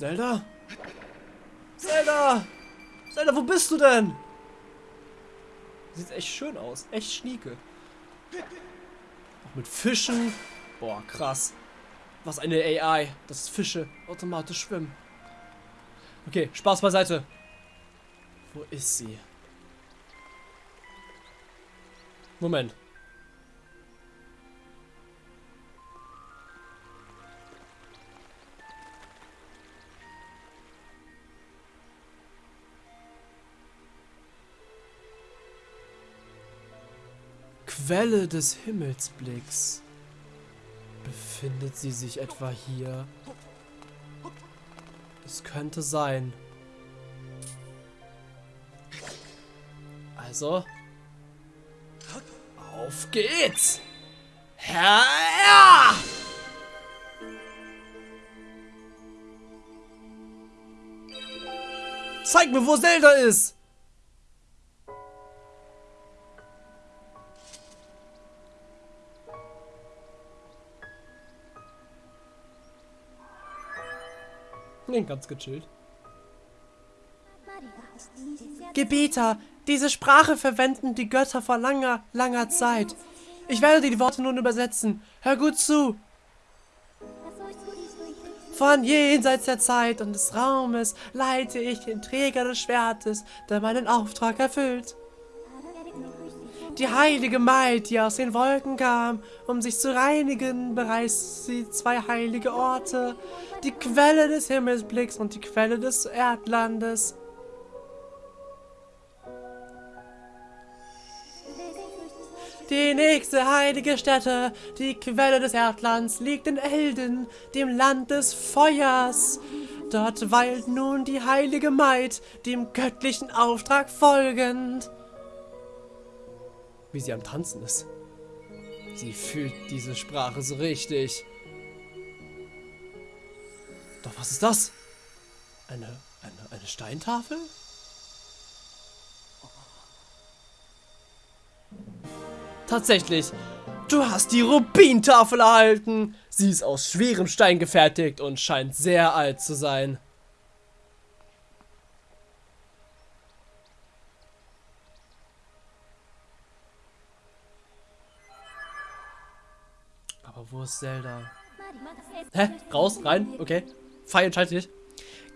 Zelda? Zelda! Zelda, wo bist du denn? Sieht echt schön aus. Echt schnieke. Auch mit Fischen. Boah, krass. Was eine AI, dass Fische automatisch schwimmen. Okay, Spaß beiseite. Wo ist sie? Moment. Quelle des Himmelsblicks. Befindet sie sich etwa hier? Es könnte sein. Also. Auf geht's! Herr! Zeig mir, wo Zelda ist! Nee, ganz gechillt. Gebieter, diese Sprache verwenden die Götter vor langer, langer Zeit. Ich werde die Worte nun übersetzen. Hör gut zu. Von jenseits der Zeit und des Raumes leite ich den Träger des Schwertes, der meinen Auftrag erfüllt. Die heilige Maid, die aus den Wolken kam, um sich zu reinigen, bereist sie zwei heilige Orte, die Quelle des Himmelsblicks und die Quelle des Erdlandes. Die nächste heilige Stätte, die Quelle des Erdlands, liegt in Elden, dem Land des Feuers. Dort weilt nun die heilige Maid, dem göttlichen Auftrag folgend. Wie sie am Tanzen ist. Sie fühlt diese Sprache so richtig. Doch was ist das? Eine, eine, eine Steintafel? Tatsächlich, du hast die Rubintafel erhalten. Sie ist aus schwerem Stein gefertigt und scheint sehr alt zu sein. Wo ist Zelda? Hä? Raus? Rein? Okay. Pfeil schalte dich.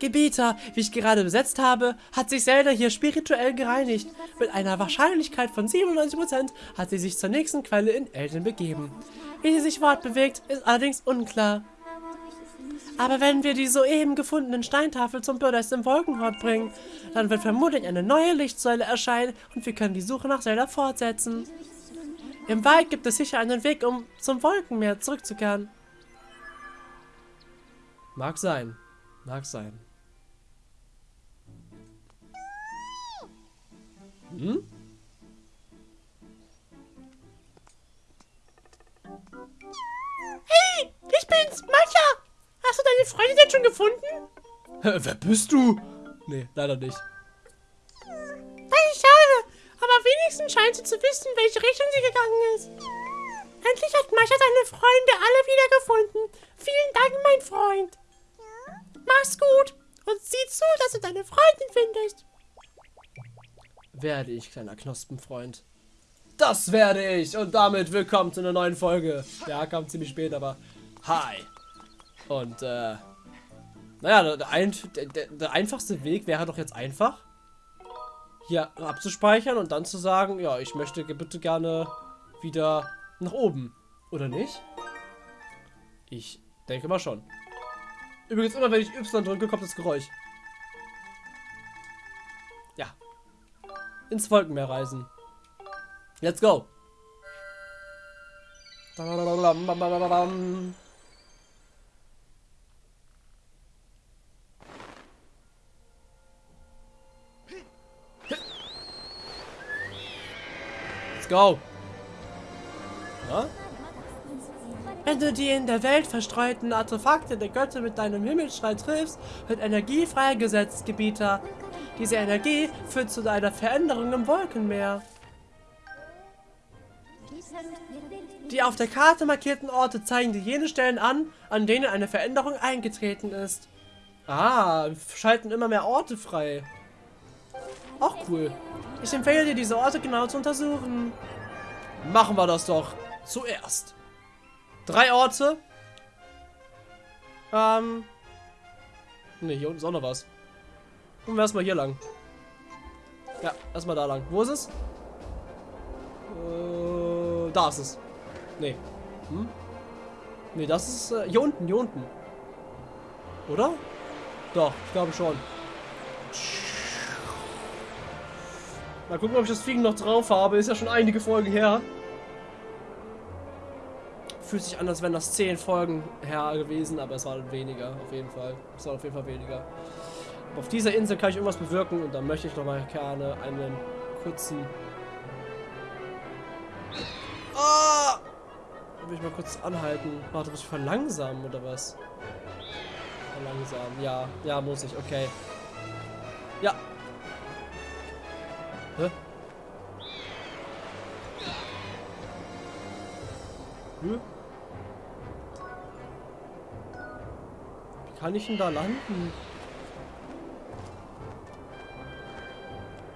Gebieter, wie ich gerade besetzt habe, hat sich Zelda hier spirituell gereinigt. Mit einer Wahrscheinlichkeit von 97% hat sie sich zur nächsten Quelle in Elden begeben. Wie sie sich fortbewegt, ist allerdings unklar. Aber wenn wir die soeben gefundenen Steintafel zum Bürgerst im Wolkenhort bringen, dann wird vermutlich eine neue Lichtsäule erscheinen und wir können die Suche nach Zelda fortsetzen. Im Wald gibt es sicher einen Weg, um zum Wolkenmeer zurückzukehren. Mag sein. Mag sein. Hm? Hey, ich bin's, Mascha. Hast du deine Freundin denn schon gefunden? Wer bist du? Nee, leider nicht. Schade, aber wenigstens scheint sie zu wissen, welche Richtung sie gegangen ist. Endlich hat Mascha seine Freunde alle wiedergefunden. Vielen Dank, mein Freund. Mach's gut und sieh zu, dass du deine Freundin findest. Werde ich, kleiner Knospenfreund. Das werde ich. Und damit willkommen zu einer neuen Folge. Ja, kam ziemlich spät, aber hi. Und, äh, naja, der, der, der einfachste Weg wäre doch jetzt einfach, hier abzuspeichern und dann zu sagen, ja, ich möchte bitte gerne wieder nach oben. Oder nicht? Ich denke mal schon. Übrigens, immer wenn ich Y drücke, kommt das Geräusch. Ja. Ins Wolkenmeer reisen. Let's go. Let's go. Ja? Wenn du die in der Welt verstreuten Artefakte der Götter mit deinem Himmelsstrahl triffst, wird Energie freigesetzt, Gebieter. Diese Energie führt zu einer Veränderung im Wolkenmeer. Die auf der Karte markierten Orte zeigen dir jene Stellen an, an denen eine Veränderung eingetreten ist. Ah, schalten immer mehr Orte frei. Auch cool. Ich empfehle dir, diese Orte genau zu untersuchen. Machen wir das doch. Zuerst. Drei Orte. Ähm. Ne, hier unten ist auch noch was. Gucken wir erstmal hier lang. Ja, erstmal da lang. Wo ist es? Äh, da ist es. Nee. Hm? Nee, das ist äh, hier unten, hier unten. Oder? Doch, ich glaube schon. Mal gucken, ob ich das Fliegen noch drauf habe. Ist ja schon einige Folgen her. Fühlt sich an, als wären das zehn Folgen her gewesen, aber es waren weniger, auf jeden Fall. Es waren auf jeden Fall weniger. Aber auf dieser Insel kann ich irgendwas bewirken und dann möchte ich noch mal gerne einen kurzen... Ah! Will ich mal kurz anhalten. Warte, muss ich verlangsamen oder was? Verlangsamen, ja. Ja, muss ich, okay. Ja, Hä? Wie kann ich denn da landen?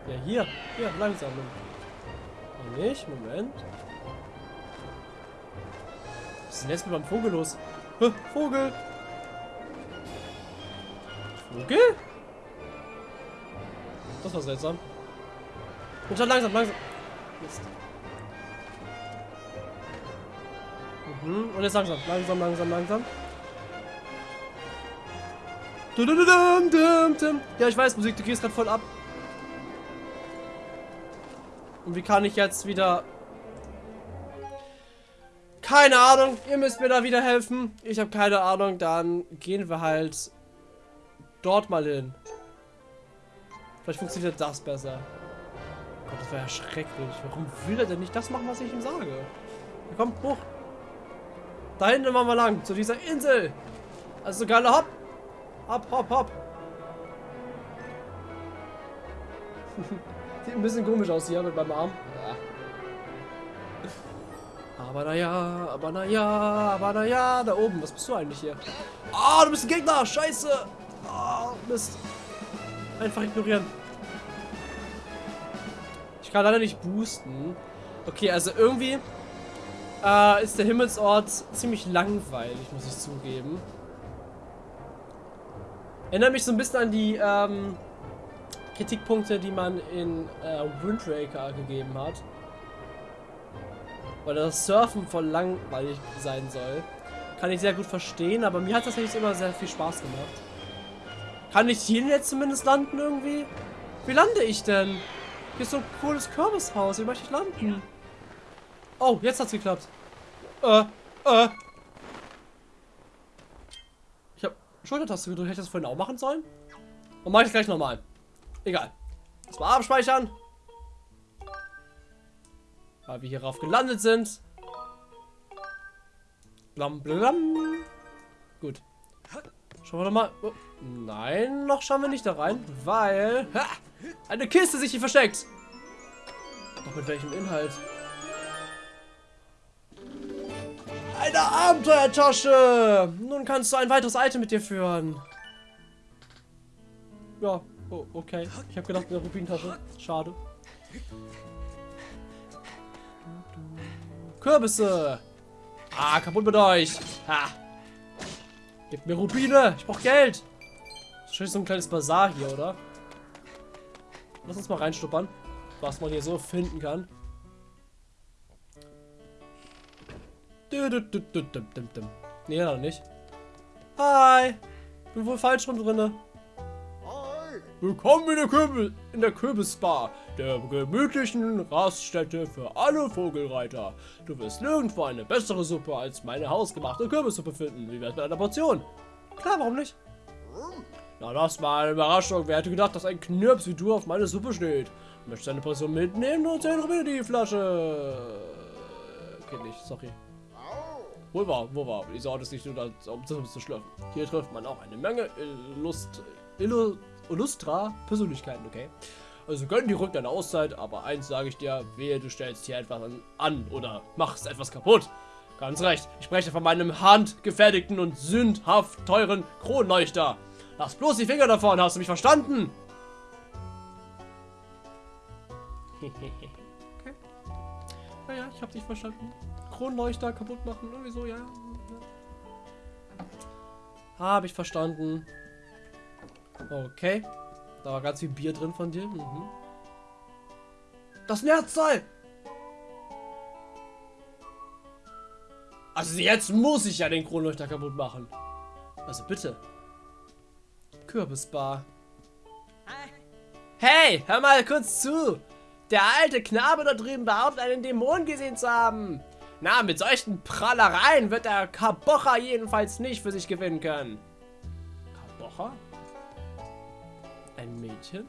Ja, hier. Hier, langsam. Oh, nicht? Moment. Was ist denn jetzt mit meinem Vogel los? Hä? Vogel! Vogel? Das war seltsam. Und schon langsam, langsam. Mist. Mhm. Und jetzt langsam, langsam, langsam, langsam. Ja, ich weiß, Musik, du gehst gerade voll ab. Und wie kann ich jetzt wieder... Keine Ahnung, ihr müsst mir da wieder helfen. Ich habe keine Ahnung, dann gehen wir halt dort mal hin. Vielleicht funktioniert das besser. Gott, das war ja schrecklich. Warum will er denn nicht das machen, was ich ihm sage? Ja, komm, hoch. Da hinten machen wir lang, zu dieser Insel. Also geile Hopp. Hopp, hopp, hopp. Sieht ein bisschen komisch aus hier mit meinem Arm. Aber naja, aber naja, aber naja, da oben, was bist du eigentlich hier? Ah, oh, du bist ein Gegner, scheiße. Oh, Mist. Einfach ignorieren. Ich kann leider nicht boosten. Okay, also irgendwie äh, ist der Himmelsort ziemlich langweilig, muss ich zugeben. Erinnert mich so ein bisschen an die ähm, Kritikpunkte, die man in äh, Windraker gegeben hat. Weil das Surfen voll langweilig sein soll. Kann ich sehr gut verstehen, aber mir hat das eigentlich immer sehr viel Spaß gemacht. Kann ich hier jetzt zumindest landen irgendwie? Wie lande ich denn? Hier ist so ein cooles Kürbishaus. Wie möchte ich landen? Oh, jetzt hat's geklappt. Äh, äh. Ich habe Schultertaste gedrückt. Hätte ich das vorhin auch machen sollen? Und mache ich gleich nochmal. Egal. Erstmal abspeichern. Weil wir hierauf gelandet sind. Blam, blam. Gut. Schauen wir doch mal. Oh, nein, noch schauen wir nicht da rein, weil ha, eine Kiste sich hier versteckt. Doch mit welchem Inhalt? Eine Abenteuertasche! Nun kannst du ein weiteres Item mit dir führen. Ja, oh, okay. Ich habe gedacht, eine Rubintasche. Schade. Kürbisse! Ah, kaputt mit euch! Ha! Gib mir Rubine. Ich brauche Geld. Wahrscheinlich so ein kleines Bazar hier, oder? Lass uns mal reinstuppern, was man hier so finden kann. Nee, noch nicht. Hi. Bin wohl falsch rum drinne. Willkommen in der, Kürbis, in der Kürbisbar, der gemütlichen Raststätte für alle Vogelreiter. Du wirst nirgendwo eine bessere Suppe als meine hausgemachte Kürbissuppe finden. Wie wär's mit einer Portion? Klar, warum nicht? Na, das war eine Überraschung. Wer hätte gedacht, dass ein Knirps wie du auf meine Suppe steht? Möchtest du eine Portion mitnehmen und 10 Rubine die Flasche? Geht nicht, sorry. Wo war, wo war? Die Sorte ist nicht nur, um zu schlürfen. Hier trifft man auch eine Menge Lust, Illust Illustra Persönlichkeiten, okay? Also gönn die Rück deine Auszeit, aber eins sage ich dir, wehe, du stellst hier etwas an oder machst etwas kaputt. Ganz recht, ich spreche von meinem handgefertigten und sündhaft teuren Kronleuchter. Lass bloß die Finger davon, hast du mich verstanden? okay. Naja, ich hab dich verstanden. Kronleuchter kaputt machen, irgendwie so, ja. Habe ich verstanden. Okay. Da war ganz viel Bier drin von dir. Mhm. Das Nerzteil! Also jetzt muss ich ja den Kronleuchter kaputt machen. Also bitte. Kürbisbar. Hey, hör mal kurz zu. Der alte Knabe da drüben behauptet, einen Dämon gesehen zu haben. Na, mit solchen Prallereien wird der Kabocha jedenfalls nicht für sich gewinnen können. Kabocha? Ein Mädchen?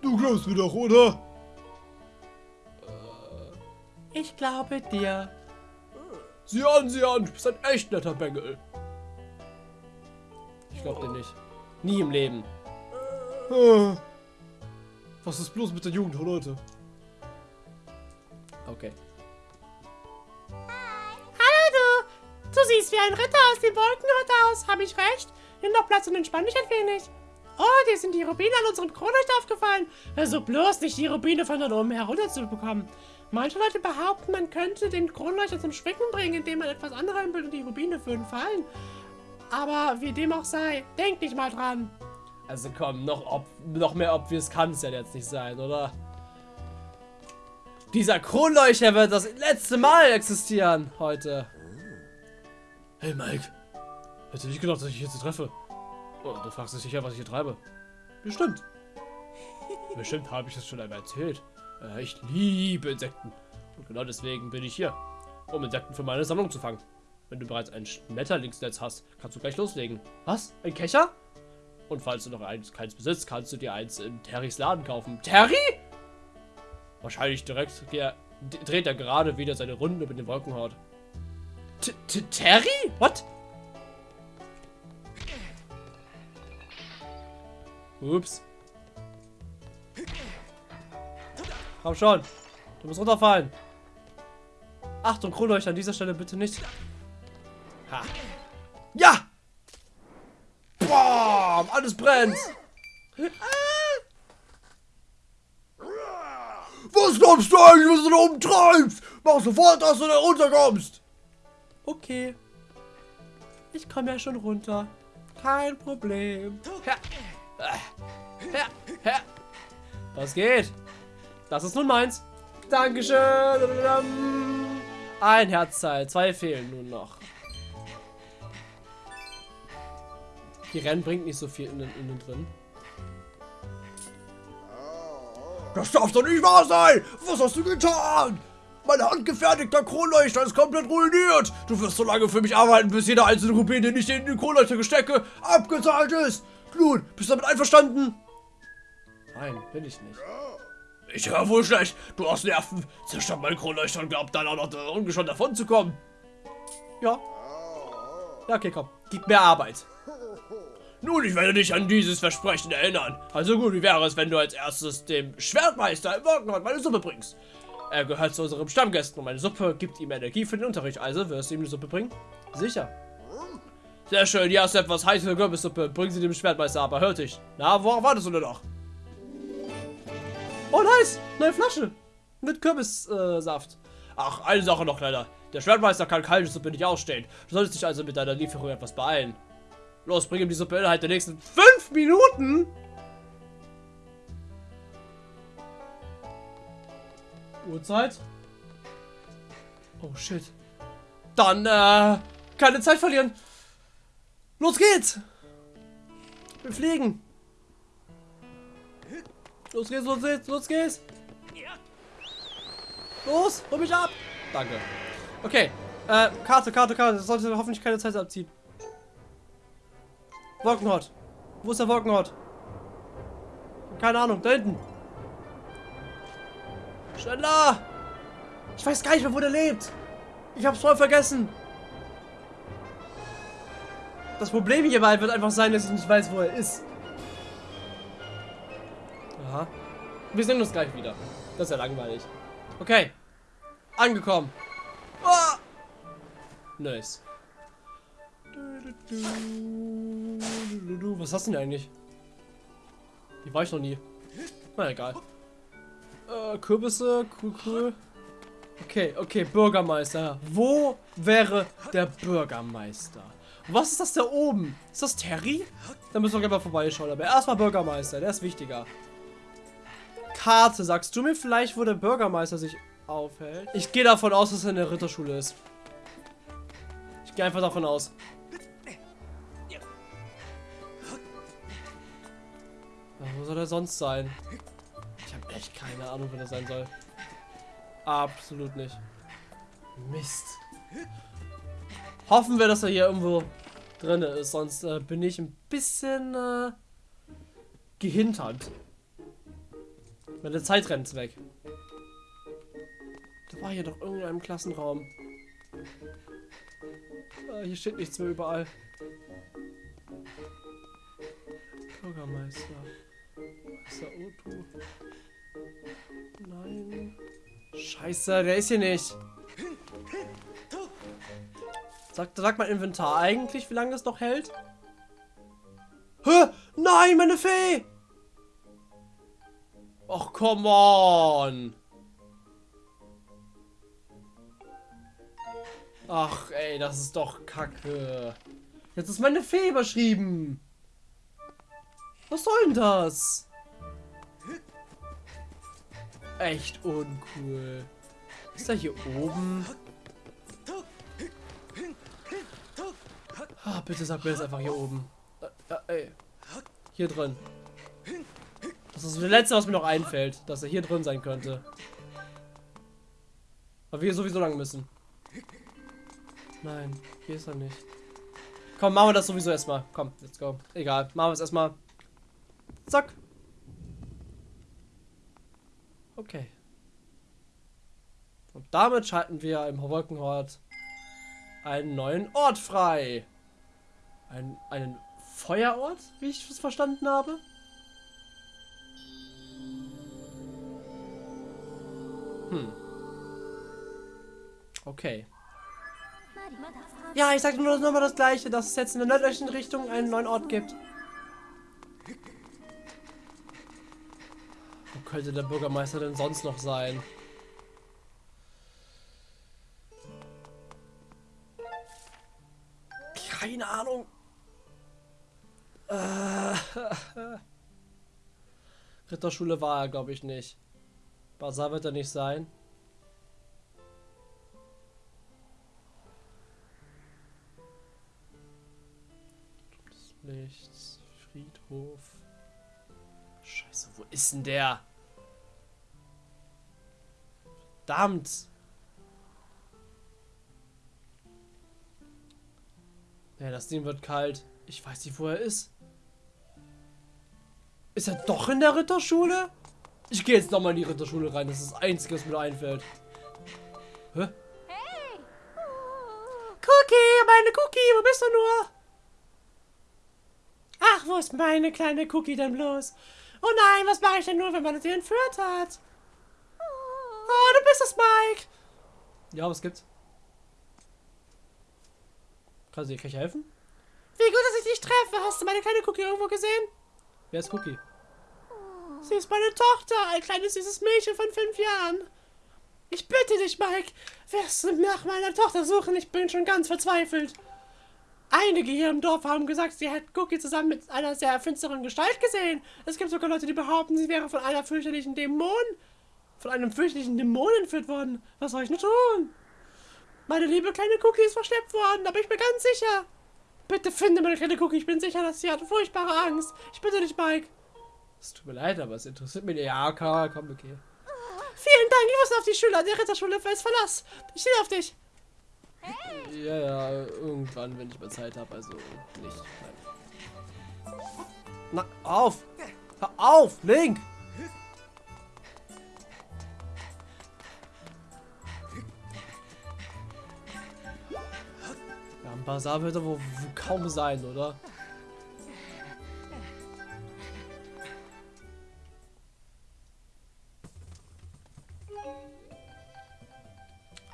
Du glaubst mir doch, oder? Ich glaube dir. Sieh an, sieh an, du bist ein echt netter Bengel. Ich glaube dir nicht. Nie im Leben. Ah. Was ist bloß mit der Jugend heute? Okay. Du! Siehst wie ein Ritter aus dem Wolkenritter aus. Habe ich recht? Nimm doch Platz und entspann dich ein wenig. Oh, dir sind die Rubine an unserem Kronleuchter aufgefallen. Versuch bloß nicht, die Rubine von dort oben herunterzubekommen. Manche Leute behaupten, man könnte den Kronleuchter zum Schwicken bringen, indem man etwas anrempelt und die Rubine würden fallen. Aber wie dem auch sei, denk nicht mal dran. Also komm, noch, noch mehr obvious kann es ja jetzt nicht sein, oder? Dieser Kronleuchter wird das letzte Mal existieren heute. Hey Mike, hätte nicht gedacht, dass ich dich jetzt treffe. Oh, du fragst dich sicher, was ich hier treibe. Bestimmt. Bestimmt habe ich das schon einmal erzählt. Äh, ich liebe Insekten. Und genau deswegen bin ich hier, um Insekten für meine Sammlung zu fangen. Wenn du bereits ein Schmetterlingsnetz hast, kannst du gleich loslegen. Was? Ein Kescher? Und falls du noch eins, keins besitzt, kannst du dir eins in Terrys Laden kaufen. Terry? Wahrscheinlich direkt der, dreht er gerade wieder seine Runde mit dem Wolkenhaut. T -t Terry? What? Ups. Komm schon. Du musst runterfallen. Achtung, Kronleuchter an dieser Stelle bitte nicht. Ha. Ja! Boah, alles brennt. Was glaubst du eigentlich, was du da oben treibst? Mach sofort, dass du da runterkommst. Okay. Ich komme ja schon runter. Kein Problem. Ja. Ja. Ja. Was geht? Das ist nun meins. Dankeschön. Ein Herzteil. Zwei fehlen nun noch. Die Rennen bringt nicht so viel innen, innen drin. Das darf doch nicht wahr sein! Was hast du getan? Mein handgefertigter Kronleuchter ist komplett ruiniert! Du wirst so lange für mich arbeiten, bis jeder einzelne Rubin, den ich in den Kronleuchter gestecke, abgezahlt ist! Nun, bist du damit einverstanden? Nein, bin ich nicht. Ich höre wohl schlecht. Du hast Nerven. Zerstört mein Kronleuchter und glaubt dann auch noch ungeschoren davon zu kommen. Ja. Ja, okay, komm. Gib mir Arbeit. Nun, ich werde dich an dieses Versprechen erinnern. Also gut, wie wäre es, wenn du als erstes dem Schwertmeister im Wolkenhaut meine Suppe bringst? Er gehört zu unserem Stammgästen und meine Suppe gibt ihm Energie für den Unterricht. Also, wirst du ihm die Suppe bringen? Sicher. Sehr schön, hier hast du etwas heiße Kürbissuppe. Bring sie dem Schwertmeister, aber hör dich. Na, worauf wartest du denn noch? Oh, nice. Neue Flasche. Mit Kürbissaft. Äh, Ach, eine Sache noch, Kleiner. Der Schwertmeister kann kalte Suppe nicht ausstehen. Du solltest dich also mit deiner Lieferung etwas beeilen. Los, bring ihm die Suppe innerhalb der nächsten fünf Minuten. Uhrzeit. Oh, shit. Dann, äh, keine Zeit verlieren. Los geht's. Wir fliegen. Los geht's, los geht's, los geht's. Los, hol mich ab. Danke. Okay, äh, Karte, Karte, Karte. Das sollte hoffentlich keine Zeit abziehen. Wolkenhort. Wo ist der Wolkenhort? Keine Ahnung, da hinten. Schneller! Ich weiß gar nicht mehr, wo der lebt. Ich hab's voll vergessen. Das Problem hierbei wird einfach sein, dass ich nicht weiß, wo er ist. Aha. Wir sehen uns gleich wieder. Das ist ja langweilig. Okay. Angekommen. Oh! Nice. Was hast du denn eigentlich? Die war ich noch nie. Na egal. Kürbisse, cool, cool. Okay, okay, Bürgermeister. Wo wäre der Bürgermeister? Was ist das da oben? Ist das Terry? Da müssen wir gleich mal vorbeischauen. Aber erstmal Bürgermeister, der ist wichtiger. Karte, sagst du mir vielleicht, wo der Bürgermeister sich aufhält? Ich gehe davon aus, dass er in der Ritterschule ist. Ich gehe einfach davon aus. Ja, wo soll er sonst sein? Echt keine Ahnung, wer das sein soll. Absolut nicht. Mist. Hoffen wir, dass er hier irgendwo drin ist, sonst äh, bin ich ein bisschen äh, gehintert. Meine Zeit rennt weg. Da war hier doch irgendein Klassenraum. Ah, hier steht nichts mehr überall. Bürgermeister. Meister Otto. Scheiße, der ist hier nicht. Sag, sag mal Inventar eigentlich, wie lange das noch hält? Hä? Nein, meine Fee! Och, come on! Ach, ey, das ist doch kacke. Jetzt ist meine Fee überschrieben. Was soll denn das? Echt uncool. Ist er hier oben? Ah, bitte sag mir das einfach hier oben. Äh, äh. Hier drin. Das ist das letzte, was mir noch einfällt, dass er hier drin sein könnte. Aber wir sowieso lang müssen. Nein, hier ist er nicht. Komm, machen wir das sowieso erstmal. Komm, let's go. Egal, machen wir es erstmal. Zack. Okay. Und damit schalten wir im Wolkenhort einen neuen Ort frei. Ein, einen Feuerort, wie ich es verstanden habe. Hm. Okay. Ja, ich sag nur noch mal das gleiche, dass es jetzt in der nördlichen Richtung einen neuen Ort gibt. Könnte der Bürgermeister denn sonst noch sein? Keine Ahnung. Äh, Ritterschule war er, glaube ich, nicht. Basar wird er nicht sein. des Lichts, Friedhof. Scheiße, wo ist denn der? Verdammt! Ja, das Ding wird kalt. Ich weiß nicht, wo er ist. Ist er doch in der Ritterschule? Ich gehe jetzt nochmal in die Ritterschule rein. Das ist das Einzige, was mir einfällt. Hä? Cookie, meine Cookie, wo bist du nur? Ach, wo ist meine kleine Cookie denn bloß? Oh nein, was mache ich denn nur, wenn man sie entführt hat? Oh, du bist es, Mike. Ja, was gibt's? Kannst du dir helfen? Wie gut, dass ich dich treffe. Hast du meine kleine Cookie irgendwo gesehen? Wer ist Cookie? Sie ist meine Tochter, ein kleines süßes Mädchen von fünf Jahren. Ich bitte dich, Mike, wirst du nach meiner Tochter suchen? Ich bin schon ganz verzweifelt. Einige hier im Dorf haben gesagt, sie hätten Cookie zusammen mit einer sehr finsteren Gestalt gesehen. Es gibt sogar Leute, die behaupten, sie wäre von einer fürchterlichen Dämon, von einem fürchterlichen Dämon entführt worden. Was soll ich nur tun? Meine liebe kleine Cookie ist verschleppt worden, da bin ich mir ganz sicher. Bitte finde meine kleine Cookie, ich bin sicher, dass sie hat furchtbare Angst. Ich bitte dich, Mike. Es tut mir leid, aber es interessiert mich nicht. Ja, okay, komm, okay. Vielen Dank, ich muss auf die Schüler der Ritterschule fest Verlass. Ich stehe auf dich. Ja, ja, irgendwann, wenn ich mal Zeit habe, also nicht. Nein. Na, auf! Hör auf, Link! Bazar wird er wohl kaum sein, oder?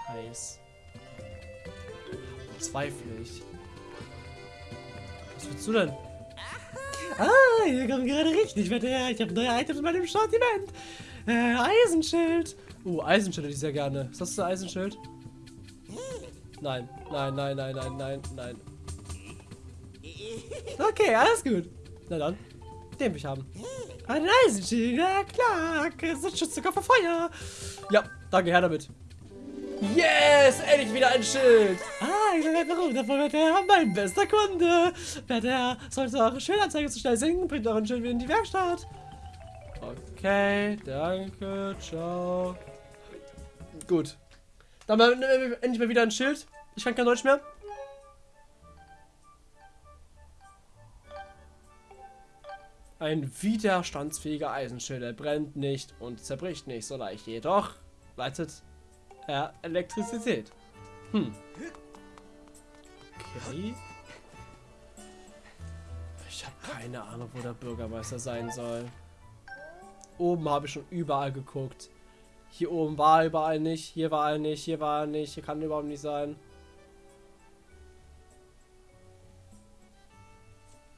Heiß. Zweifle ich. Was willst du denn? Ah, hier kommt gerade richtig Wetter her. Ich habe neue Items in meinem Sortiment. Äh, Eisenschild. Uh, Eisenschild hätte ich sehr gerne. Ist das ein Eisenschild? Nein, nein, nein, nein, nein, nein, nein. Okay, alles gut. Na dann, den will ich haben. Ein Eisenschild, ja klar. Das schützt sogar vor Feuer. Ja, danke, her damit. Yes, endlich wieder ein Schild. Ah, ich weiß warum. Davon wird er mein bester Kunde. Wer der sollte eure Schildanzeige zu schnell sinken, bringt euren Schild wieder in die Werkstatt. Okay, danke, ciao. Gut. Dann mal, äh, endlich mal wieder ein Schild. Ich kann kein Deutsch mehr. Ein widerstandsfähiger Eisenschild. Er brennt nicht und zerbricht nicht so leicht. Jedoch leitet er Elektrizität. Hm. Okay. Ich habe keine Ahnung, wo der Bürgermeister sein soll. Oben habe ich schon überall geguckt. Hier oben war er überall nicht, hier war er nicht, hier war er nicht, hier kann er überhaupt nicht sein.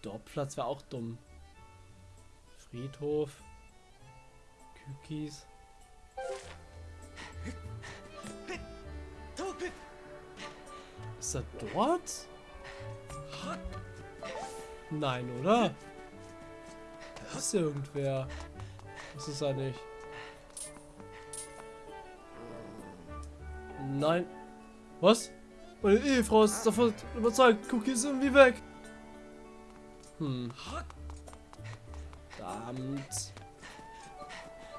Dorfplatz wäre auch dumm. Friedhof. Kükis. Ist er dort? Nein, oder? Da ist irgendwer. Das ist er nicht. Nein. Was? Meine Ehefrau ist davon überzeugt. Cookie ist irgendwie weg. Hm. Verdammt.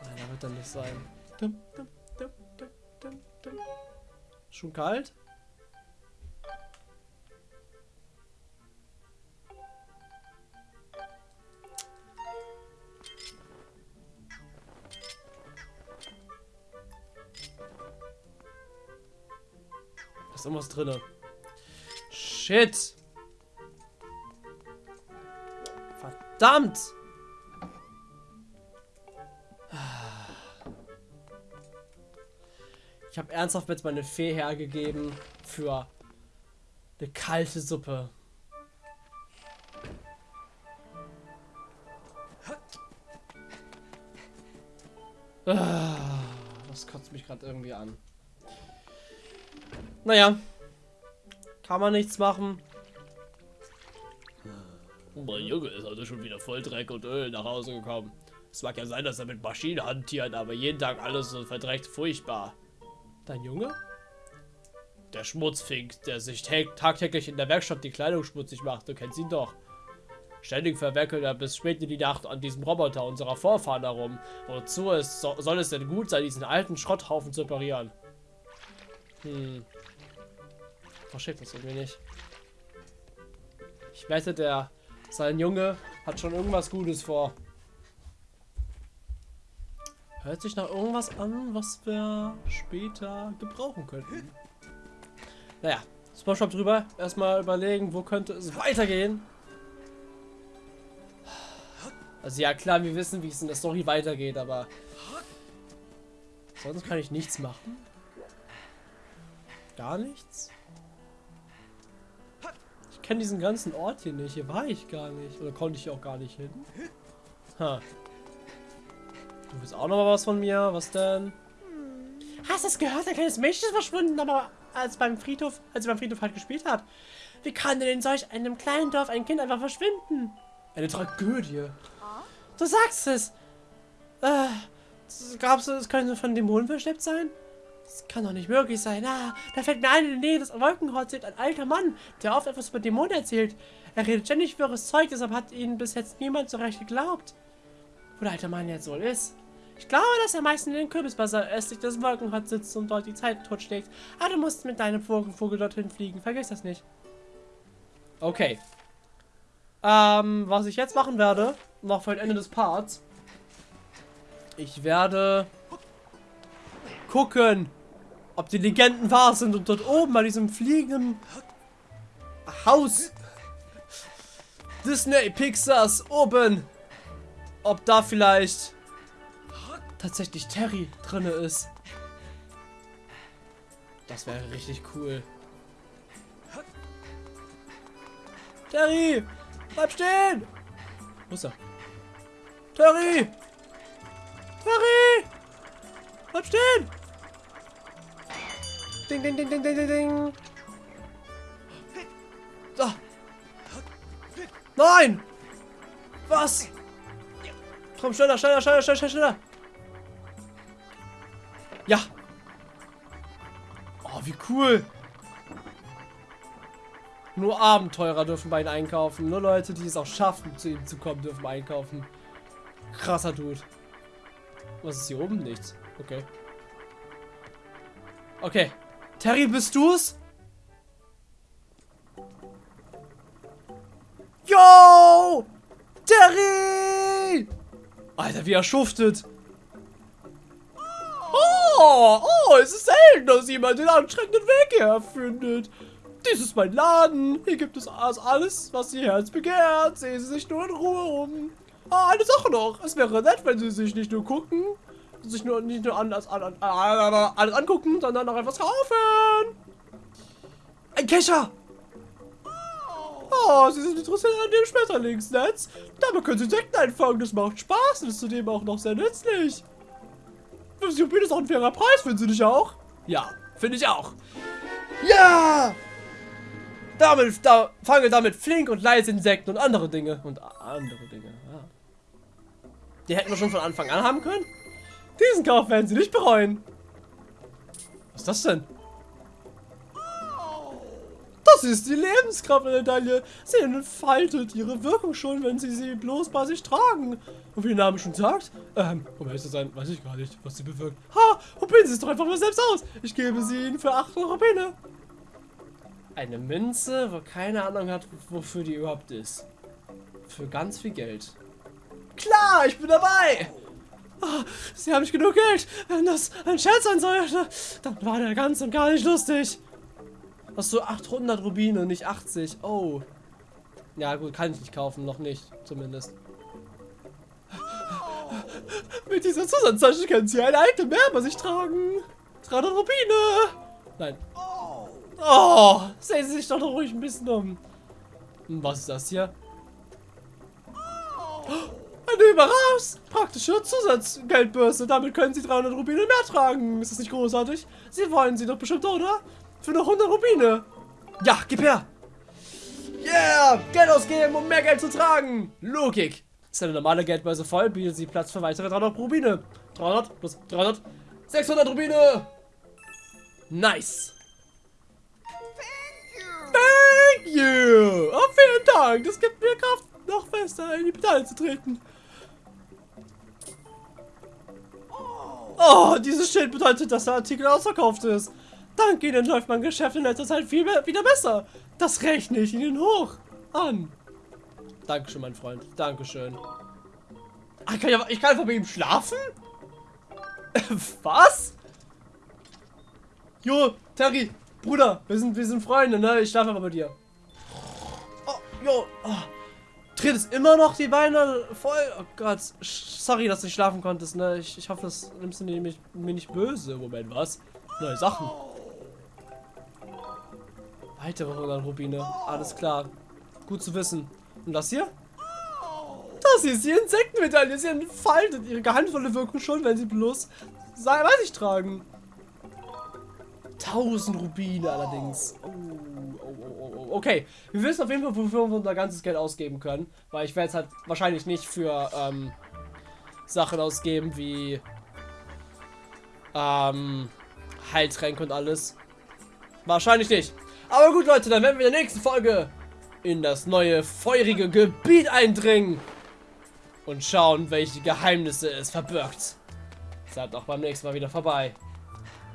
Nein, da wird er nicht sein. Schon kalt? Irgendwas drinne. Shit! Verdammt! Ich habe ernsthaft jetzt meine Fee hergegeben für eine kalte Suppe. Ah, Das kotzt mich gerade irgendwie an. Naja. Kann man nichts machen. Mein Junge ist also schon wieder voll Dreck und Öl nach Hause gekommen. Es mag ja sein, dass er mit Maschinen hantiert, aber jeden Tag alles so verdreckt furchtbar. Dein Junge? Der Schmutzfink, der sich tag tagtäglich in der Werkstatt die Kleidung schmutzig macht. Du kennst ihn doch. Ständig verwerkelt er bis spät in die Nacht an diesem Roboter unserer Vorfahren herum. Wozu es, so, soll es denn gut sein, diesen alten Schrotthaufen zu reparieren? Hm. Versteht das irgendwie nicht. Ich wette, der sein Junge hat schon irgendwas Gutes vor. Hört sich nach irgendwas an, was wir später gebrauchen könnten. Naja, Spongebob drüber. Erstmal überlegen, wo könnte es weitergehen. Also ja, klar, wir wissen, wie es in der Story weitergeht, aber sonst kann ich nichts machen. Gar nichts. Ich kenne diesen ganzen Ort hier nicht. Hier war ich gar nicht. Oder konnte ich auch gar nicht hin. Ha. Du willst auch noch mal was von mir? Was denn? Hast du es gehört? Ein kleines Mädchen ist verschwunden, aber als beim Friedhof, als sie beim Friedhof halt gespielt hat. Wie kann denn in solch einem kleinen Dorf ein Kind einfach verschwinden? Eine Tragödie. Du sagst es. Äh, glaubst du, es könnte von Dämonen verschleppt sein? Das kann doch nicht möglich sein. Ah, da fällt mir ein, in der Nähe des Wolkenhorts ein alter Mann, der oft etwas über Dämonen erzählt. Er redet ständig wirres Zeug, deshalb hat ihn bis jetzt niemand so recht geglaubt. Wo der alte Mann jetzt wohl ist. Ich glaube, dass er meistens in den Kürbisbasar östlich des Wolkenhorts sitzt und dort die Zeit totschlägt. Aber du musst mit deinem Vogel, dorthin fliegen. Vergiss das nicht. Okay. Ähm, was ich jetzt machen werde, noch für das Ende des Parts. Ich werde gucken, ob die Legenden wahr sind und dort oben bei diesem fliegenden Haus Disney Pixars oben, ob da vielleicht tatsächlich Terry drinne ist. Das wäre richtig cool. Terry! Bleib stehen! Wo ist er? Terry! Terry! Bleib stehen! Ding, ding, ding, ding, ding, ding, ding. Da. Nein! Was? Komm, schneller, schneller, schneller, schneller, schneller. Ja. Oh, wie cool. Nur Abenteurer dürfen bei ihnen einkaufen. Nur Leute, die es auch schaffen, zu ihm zu kommen, dürfen einkaufen. Krasser Dude. Was ist hier oben? Nichts. Okay. Okay. Terry, bist du's? Yo! Terry! Alter, wie er schuftet. Oh, oh, es ist selten, dass jemand den anstrengenden Weg hierher findet. Dies ist mein Laden. Hier gibt es alles, was Ihr Herz begehrt. Sehen Sie sich nur in Ruhe um. Ah, eine Sache noch. Es wäre nett, wenn Sie sich nicht nur gucken, sich nur nicht nur an, an, an, alles angucken, sondern auch etwas kaufen. Ein Kescher. Oh, Sie sind interessiert an dem Schmetterlingsnetz. Damit können Sie Insekten einfangen. Das macht Spaß und ist zudem auch noch sehr nützlich. 50 Rubine ist auch ein fairer Preis, finden Sie nicht auch? Ja, finde ich auch. Ja! Damit, da, fange damit flink und leise Insekten und andere Dinge. Und andere Dinge, ja. Die hätten wir schon von Anfang an haben können. Diesen Kauf werden Sie nicht bereuen. Was ist das denn? Das ist die Lebenskraftmedaille. Sie entfaltet ihre Wirkung schon, wenn Sie sie bloß bei sich tragen. Und wie der Name schon sagt, ähm, um ehrlich zu sein, weiß ich gar nicht, was sie bewirkt. Ha, probieren Sie es doch einfach mal selbst aus. Ich gebe sie Ihnen für 8 Rubine. Eine Münze, wo keine Ahnung hat, wofür die überhaupt ist. Für ganz viel Geld. Klar, ich bin dabei. Oh, Sie haben nicht genug Geld. Wenn das ein Scherz sein sollte, dann war der ganz und gar nicht lustig. Hast du 800 Rubine, nicht 80. Oh. Ja gut, kann ich nicht kaufen, noch nicht, zumindest. Mit dieser Zusatztasche können Sie ein Item mehr bei sich tragen. 300 Rubine. Nein. Oh, sehen Sie sich doch noch ruhig ein bisschen um. Hm, Was ist das hier? Eine überraschend praktische Zusatzgeldbörse. Damit können Sie 300 Rubine mehr tragen. Ist das nicht großartig? Sie wollen sie doch bestimmt, oder? Für noch 100 Rubine. Ja, gib her. Yeah, Geld ausgeben, um mehr Geld zu tragen. Logik. Ist eine normale Geldbörse voll, bietet sie Platz für weitere 300 Rubine. 300 plus 300, 600 Rubine. Nice. Thank you. Oh, vielen Dank. Das gibt mir Kraft, noch fester in die Pedale zu treten. Oh, dieses Schild bedeutet, dass der Artikel ausverkauft ist. Dank Ihnen läuft mein Geschäft in letzter Zeit viel mehr, wieder besser. Das rechne ich Ihnen hoch an. Dankeschön, mein Freund. Dankeschön. Ach, ich, kann ja, ich kann einfach bei ihm schlafen? Was? Jo, Terry, Bruder, wir sind, wir sind Freunde, ne? Ich schlafe aber bei dir. Oh, jo, oh. Tritt es immer noch die Beine voll? Oh Gott, sorry, dass du nicht schlafen konntest, ne? Ich, ich hoffe, das nimmst du mir nicht, mir nicht böse. Moment, was? Neue Sachen. Weitere 100 Rubine. Alles klar. Gut zu wissen. Und das hier? Das hier ist die Insektenmedaille. Sie entfaltet ihre geheimnisvolle Wirkung schon, wenn sie bloß sei, weiß ich tragen. 1000 Rubine allerdings. Oh, oh, okay. Wir wissen auf jeden Fall, wofür wir unser ganzes Geld ausgeben können. Weil ich werde es halt wahrscheinlich nicht für ähm, Sachen ausgeben wie ähm, Heiltränke und alles. Wahrscheinlich nicht. Aber gut, Leute, dann werden wir in der nächsten Folge in das neue feurige Gebiet eindringen und schauen, welche Geheimnisse es verbirgt. Seid auch beim nächsten Mal wieder vorbei.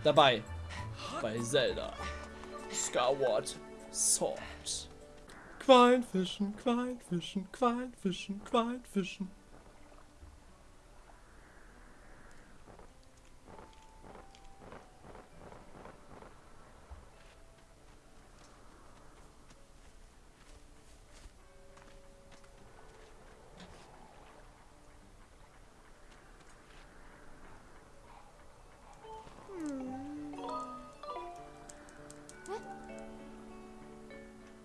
Dabei. Bei Zelda. Skyward Sword. Quallenfischen, Quallenfischen, Quallenfischen, Quallenfischen.